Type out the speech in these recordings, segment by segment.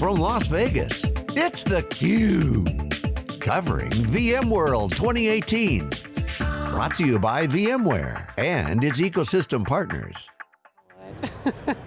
from Las Vegas, it's theCUBE. Covering VMworld 2018. Brought to you by VMware and its ecosystem partners.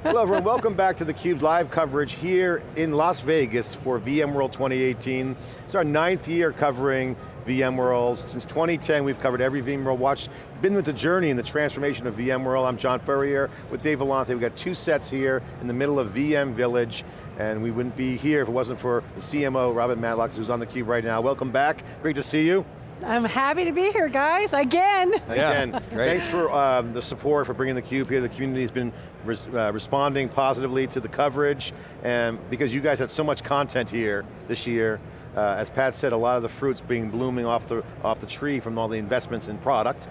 Hello everyone, welcome back to theCUBE's live coverage here in Las Vegas for VMworld 2018. It's our ninth year covering VMworld. Since 2010, we've covered every VMworld Watch, been with the journey and the transformation of VMworld. I'm John Furrier with Dave Vellante. We've got two sets here in the middle of VM Village, and we wouldn't be here if it wasn't for the CMO, Robin Matlock, who's on theCUBE right now. Welcome back, great to see you. I'm happy to be here, guys, again. Again, yeah, thanks for um, the support, for bringing theCUBE here. The community's been res uh, responding positively to the coverage, and because you guys had so much content here this year, uh, as Pat said, a lot of the fruits being blooming off the, off the tree from all the investments in product,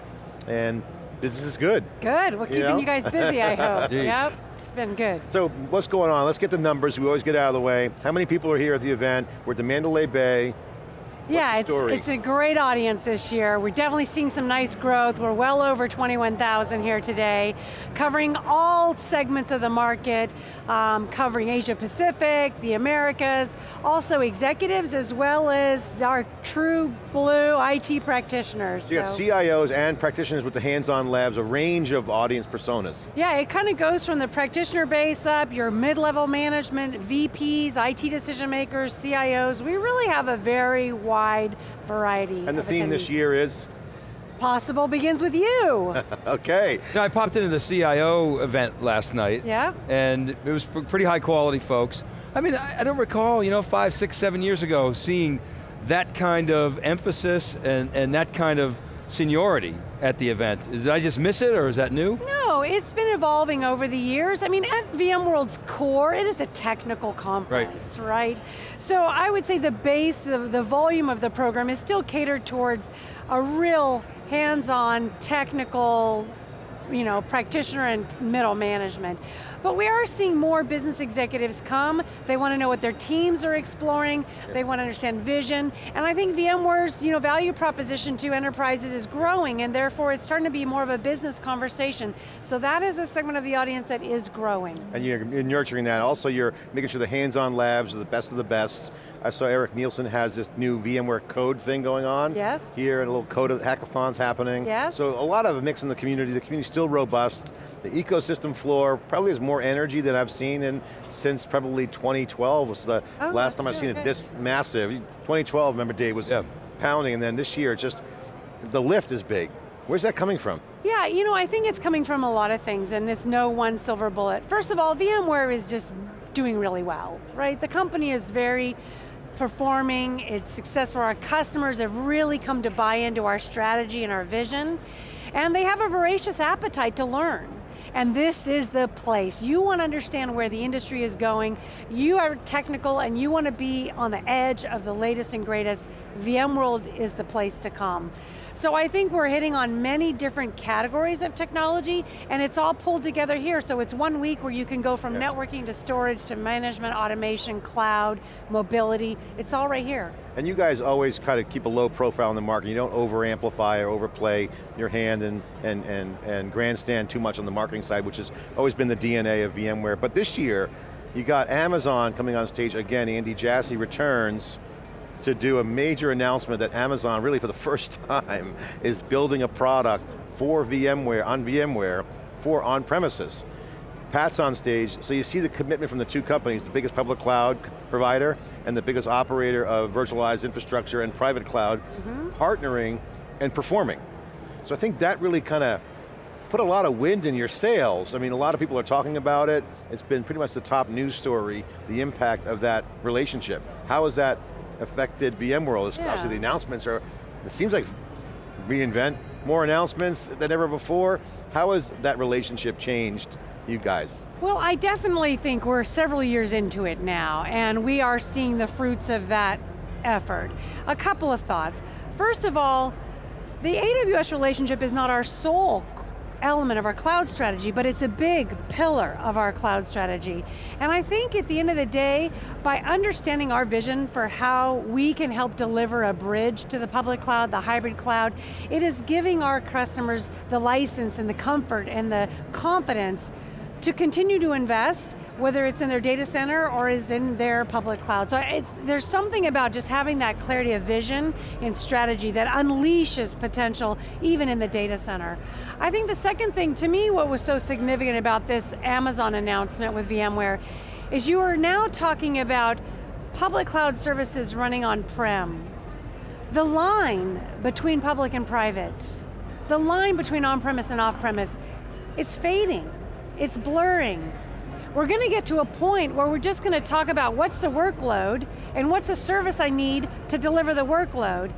and business is good. Good, we're keeping you, know? you guys busy, I hope. yep, it's been good. So what's going on? Let's get the numbers, we always get out of the way. How many people are here at the event? We're at the Mandalay Bay, yeah, it's, it's a great audience this year. We're definitely seeing some nice growth. We're well over 21,000 here today, covering all segments of the market, um, covering Asia Pacific, the Americas, also executives as well as our true blue IT practitioners. So you got CIOs and practitioners with the hands-on labs, a range of audience personas. Yeah, it kind of goes from the practitioner base up, your mid-level management, VPs, IT decision makers, CIOs. We really have a very wide variety And the theme this year is? Possible begins with you. okay. Now, I popped into the CIO event last night. Yeah. And it was pretty high quality folks. I mean, I, I don't recall, you know, five, six, seven years ago seeing that kind of emphasis and, and that kind of seniority at the event. Did I just miss it or is that new? No, it's been evolving over the years. I mean, at VMworld's core, it is a technical conference, right? right? So I would say the base, of the volume of the program is still catered towards a real hands-on technical you know, practitioner and middle management. But we are seeing more business executives come, they want to know what their teams are exploring, they want to understand vision, and I think VMware's you know, value proposition to enterprises is growing, and therefore it's starting to be more of a business conversation. So that is a segment of the audience that is growing. And you're nurturing that. Also you're making sure the hands-on labs are the best of the best. I saw Eric Nielsen has this new VMware code thing going on. Yes. Here, and a little code of hackathons happening. Yes. So a lot of a mix in the community. The community's still robust. The ecosystem floor probably has more energy than I've seen in since probably 2012 was the oh, last time I've seen it this massive. 2012, remember Dave, was yeah. pounding, and then this year, just, the lift is big. Where's that coming from? Yeah, you know, I think it's coming from a lot of things, and it's no one silver bullet. First of all, VMware is just doing really well, right? The company is very performing, it's successful, our customers have really come to buy into our strategy and our vision, and they have a voracious appetite to learn. And this is the place. You want to understand where the industry is going, you are technical and you want to be on the edge of the latest and greatest, VMworld is the place to come. So I think we're hitting on many different categories of technology, and it's all pulled together here, so it's one week where you can go from yeah. networking to storage to management, automation, cloud, mobility, it's all right here. And you guys always kind of keep a low profile in the market. You don't over amplify or overplay your hand and, and, and, and grandstand too much on the marketing side, which has always been the DNA of VMware. But this year, you got Amazon coming on stage again, Andy Jassy returns, to do a major announcement that Amazon, really for the first time, is building a product for VMware, on VMware, for on-premises. Pat's on stage, so you see the commitment from the two companies, the biggest public cloud provider and the biggest operator of virtualized infrastructure and private cloud, mm -hmm. partnering and performing. So I think that really kind of put a lot of wind in your sails. I mean, a lot of people are talking about it. It's been pretty much the top news story, the impact of that relationship. How has that affected VMworld. Yeah. Obviously the announcements are, it seems like reInvent, more announcements than ever before. How has that relationship changed you guys? Well, I definitely think we're several years into it now, and we are seeing the fruits of that effort. A couple of thoughts. First of all, the AWS relationship is not our sole element of our cloud strategy, but it's a big pillar of our cloud strategy. And I think at the end of the day, by understanding our vision for how we can help deliver a bridge to the public cloud, the hybrid cloud, it is giving our customers the license and the comfort and the confidence to continue to invest whether it's in their data center or is in their public cloud. So there's something about just having that clarity of vision and strategy that unleashes potential even in the data center. I think the second thing, to me, what was so significant about this Amazon announcement with VMware is you are now talking about public cloud services running on-prem. The line between public and private, the line between on-premise and off-premise, it's fading, it's blurring. We're going to get to a point where we're just going to talk about what's the workload and what's the service I need to deliver the workload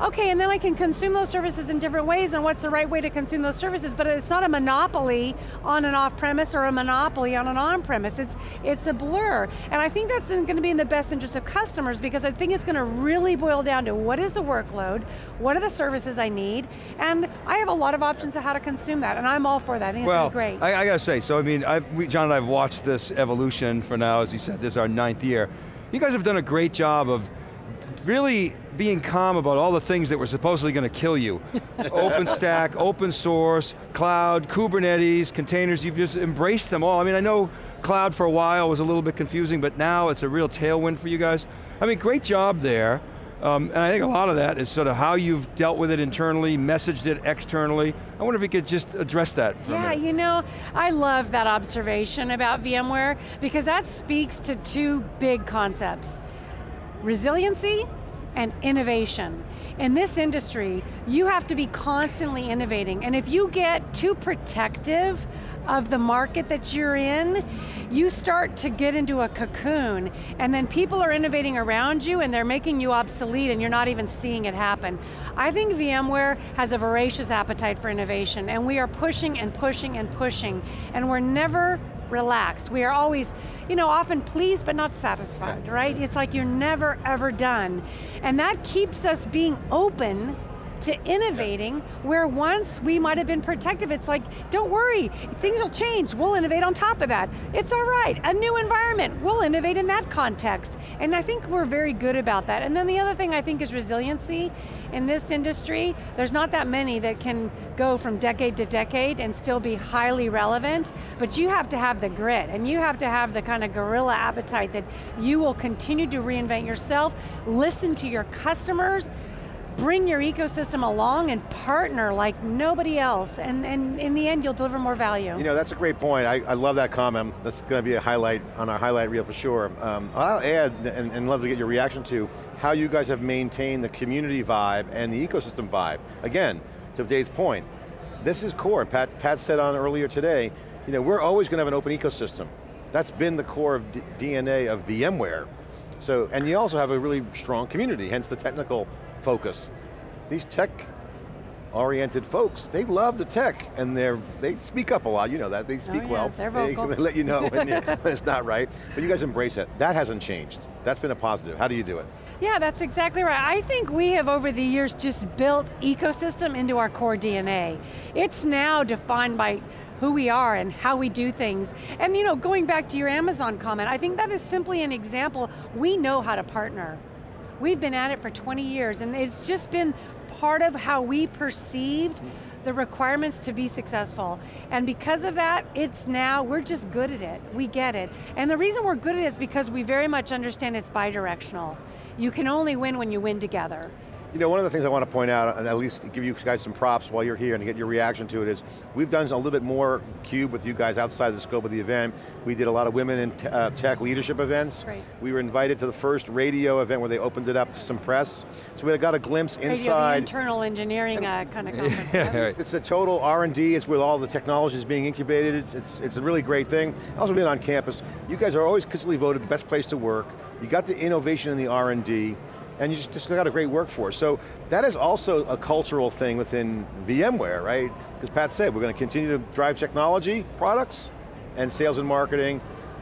okay, and then I can consume those services in different ways and what's the right way to consume those services, but it's not a monopoly on an off-premise or a monopoly on an on-premise, it's, it's a blur. And I think that's going to be in the best interest of customers because I think it's going to really boil down to what is the workload, what are the services I need, and I have a lot of options of how to consume that, and I'm all for that, I think well, it's great. I, I got to say, so I mean, we, John and I have watched this evolution for now, as you said, this is our ninth year. You guys have done a great job of really being calm about all the things that were supposedly going to kill you. OpenStack, open source, cloud, Kubernetes, containers, you've just embraced them all. I mean, I know cloud for a while was a little bit confusing, but now it's a real tailwind for you guys. I mean, great job there. Um, and I think a lot of that is sort of how you've dealt with it internally, messaged it externally. I wonder if you could just address that for yeah, you know, I love that observation about VMware because that speaks to two big concepts resiliency and innovation. In this industry, you have to be constantly innovating, and if you get too protective of the market that you're in, you start to get into a cocoon, and then people are innovating around you and they're making you obsolete and you're not even seeing it happen. I think VMware has a voracious appetite for innovation, and we are pushing and pushing and pushing, and we're never relaxed. We are always, you know, often pleased but not satisfied, right? It's like you're never ever done. And that keeps us being open to innovating where once we might have been protective, it's like, don't worry, things will change, we'll innovate on top of that. It's all right, a new environment, we'll innovate in that context. And I think we're very good about that. And then the other thing I think is resiliency. In this industry, there's not that many that can go from decade to decade and still be highly relevant, but you have to have the grit, and you have to have the kind of guerrilla appetite that you will continue to reinvent yourself, listen to your customers, bring your ecosystem along and partner like nobody else, and, and in the end you'll deliver more value. You know, that's a great point. I, I love that comment. That's going to be a highlight on our highlight reel for sure. Um, I'll add, and, and love to get your reaction to, how you guys have maintained the community vibe and the ecosystem vibe. Again, to Dave's point, this is core. Pat, Pat said on earlier today, you know, we're always going to have an open ecosystem. That's been the core of D DNA of VMware. So, and you also have a really strong community, hence the technical focus. These tech oriented folks, they love the tech and they're, they speak up a lot, you know that, they oh, speak oh, yeah, well. They're vocal. They let you know when, you, when it's not right, but you guys embrace it. That hasn't changed. That's been a positive. How do you do it? Yeah, that's exactly right. I think we have over the years just built ecosystem into our core DNA. It's now defined by who we are and how we do things. And you know, going back to your Amazon comment, I think that is simply an example. We know how to partner. We've been at it for 20 years and it's just been part of how we perceived the requirements to be successful. And because of that, it's now, we're just good at it. We get it. And the reason we're good at it is because we very much understand it's bidirectional. You can only win when you win together. You know, one of the things I want to point out, and at least give you guys some props while you're here and get your reaction to it is, we've done a little bit more CUBE with you guys outside of the scope of the event. We did a lot of women in uh, tech leadership events. Great. We were invited to the first radio event where they opened it up to some press. So we got a glimpse inside. internal engineering uh, kind of conference. it's, it's, a total R&D, it's where all the technology is being incubated. It's, it's, it's a really great thing. Also being on campus. You guys are always consistently voted the best place to work. You got the innovation in the R&D and you just got a great workforce. So that is also a cultural thing within VMware, right? Because Pat said, we're going to continue to drive technology, products, and sales and marketing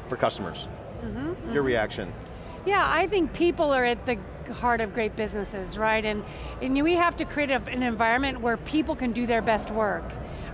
for customers. Mm -hmm, Your mm -hmm. reaction? Yeah, I think people are at the heart of great businesses, right? And, and we have to create an environment where people can do their best work.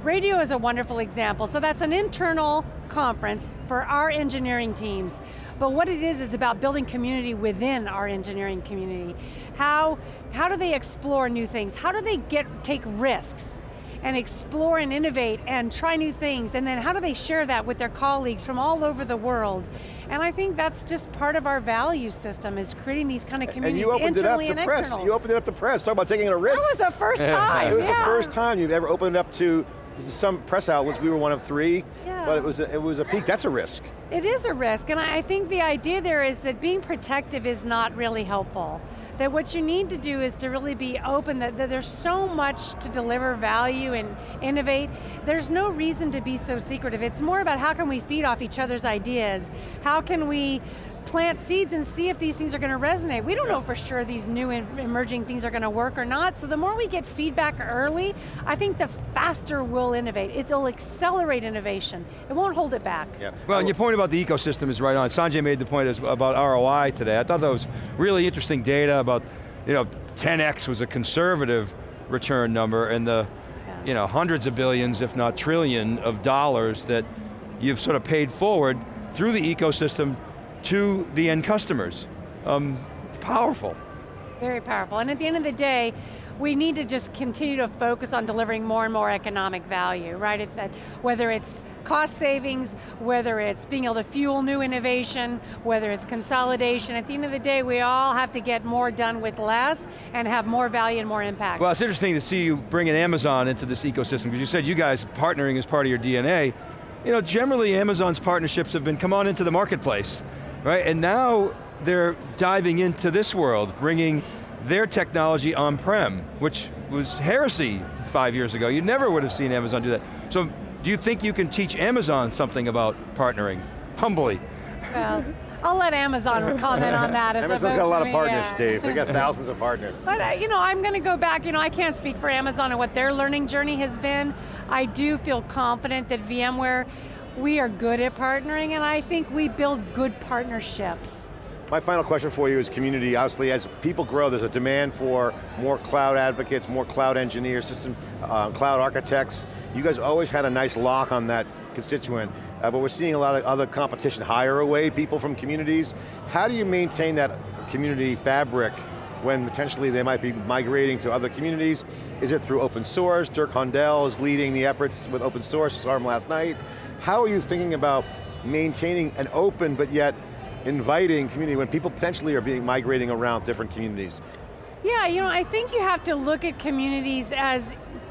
Radio is a wonderful example. So that's an internal conference for our engineering teams. But what it is, is about building community within our engineering community. How, how do they explore new things? How do they get take risks? and explore and innovate and try new things, and then how do they share that with their colleagues from all over the world? And I think that's just part of our value system, is creating these kind of communities And you opened it up to press. external. You opened it up to press. Talk about taking a risk. That was the first time, It was yeah. the first time you've ever opened it up to some press outlets. We were one of three, Yeah. but it was a, it was a peek. That's a risk. It is a risk, and I I think the idea there is that being protective is not really helpful. That what you need to do is to really be open, that, that there's so much to deliver value and innovate. There's no reason to be so secretive. It's more about how can we feed off each other's ideas? How can we plant seeds and see if these things are going to resonate. We don't know for sure these new emerging things are going to work or not, so the more we get feedback early, I think the faster we'll innovate. It'll accelerate innovation. It won't hold it back. Yeah. Well, and your point about the ecosystem is right on. Sanjay made the point about ROI today. I thought that was really interesting data about, you know, 10x was a conservative return number and the, Yeah. you know, hundreds of billions, if not trillion of dollars that you've sort of paid forward through the ecosystem to the end customers. Um, powerful. Very powerful. And at the end of the day, we need to just continue to focus on delivering more and more economic value, right? It's that, whether it's cost savings, whether it's being able to fuel new innovation, whether it's consolidation, at the end of the day, we all have to get more done with less and have more value and more impact. Well, it's interesting to see you bringing Amazon into this ecosystem, because you said you guys partnering as part of your DNA. You know, generally Amazon's partnerships have been come on into the marketplace, right? And now they're diving into this world, bringing their technology on-prem, which was heresy five years ago. You never would have seen Amazon do that. So, do you think you can teach Amazon something about partnering? Humbly. Well, I'll let Amazon comment on that. as Amazon's opposed got a lot of partners, yeah. Dave. They got thousands of partners. But uh, you know, I'm going to go back, you know, I can't speak for Amazon and what their learning journey has been. I do feel confident that VMware, we are good at partnering and I think we build good partnerships. My final question for you is community. Obviously, as people grow, there's a demand for more cloud advocates, more cloud engineers, system uh, cloud architects. You guys always had a nice lock on that constituent, uh, but we're seeing a lot of other competition hire away people from communities. How do you maintain that community fabric when potentially they might be migrating to other communities? Is it through open source? Dirk Hohndel is leading the efforts with open source, saw him last night. How are you thinking about maintaining an open but yet inviting community when people potentially are being migrating around different communities? Yeah, you know, I think you have to look at communities as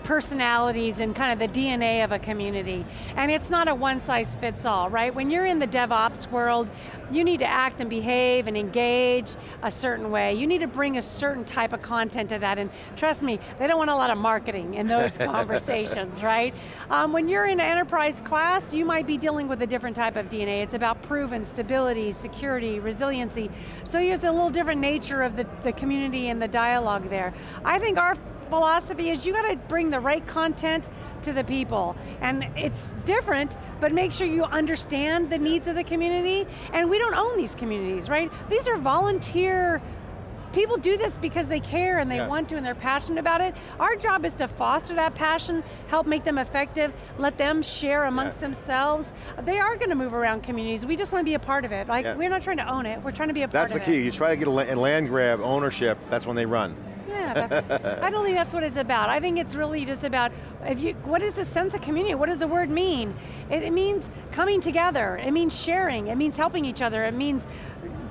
personalities and kind of the DNA of a community. And it's not a one size fits all, right? When you're in the DevOps world, you need to act and behave and engage a certain way. You need to bring a certain type of content to that, and trust me, they don't want a lot of marketing in those conversations, right? Um, when you're in an enterprise class, you might be dealing with a different type of DNA. It's about proven stability, security, resiliency. So there's a little different nature of the, the community and the dialogue there. I think our philosophy is you got to bring the right content to the people. And it's different, but make sure you understand the needs of the community. And we don't own these communities, right? These are volunteer, people do this because they care and they Yeah. want to and they're passionate about it. Our job is to foster that passion, help make them effective, let them share amongst Yeah. themselves. They are going to move around communities. We just want to be a part of it. Like, Yeah. we're not trying to own it, we're trying to be a That's the part of it. key. You try to get a land grab ownership, that's when they run. Yeah, I don't think that's what it's about. I think it's really just about, if you, what is the sense of community? What does the word mean? It, it means coming together, it means sharing, it means helping each other, it means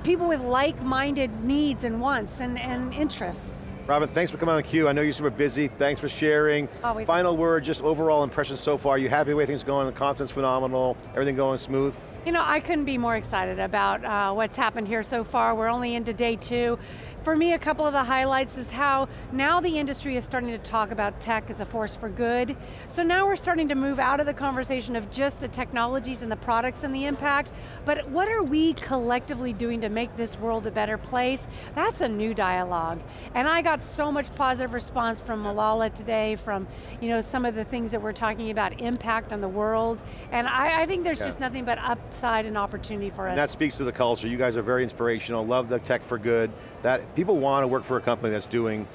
people with like-minded needs and wants and, and interests. Robin, thanks for coming on theCUBE. I know you're super busy. Thanks for sharing. Always. Final word, just overall impressions so far. You happy the way things going? The content's phenomenal. Everything going smooth? You know, I couldn't be more excited about uh, what's happened here so far. We're only into day two. For me, a couple of the highlights is how now the industry is starting to talk about tech as a force for good. So now we're starting to move out of the conversation of just the technologies and the products and the impact, but what are we collectively doing to make this world a better place? That's a new dialogue. And I got so much positive response from Malala today, from you know, some of the things that we're talking about, impact on the world, and I, I think there's Yeah. just nothing but upside and opportunity for us. And that speaks to the culture. You guys are very inspirational. Love the tech for good. That people want to work for a company that's doing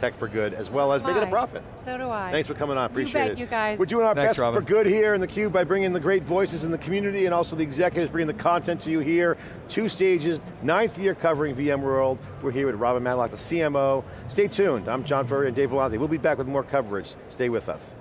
tech for good, as well as making a profit. So do I. Thanks for coming on, appreciate bet, it. you guys. We're doing our Thanks, best Robin. for good here in theCUBE by bringing the great voices in the community and also the executives bringing the content to you here. Two stages, ninth year covering VMworld. We're here with Robin Matlock, the CMO. Stay tuned, I'm John Furrier and Dave Vellante. We'll be back with more coverage. Stay with us.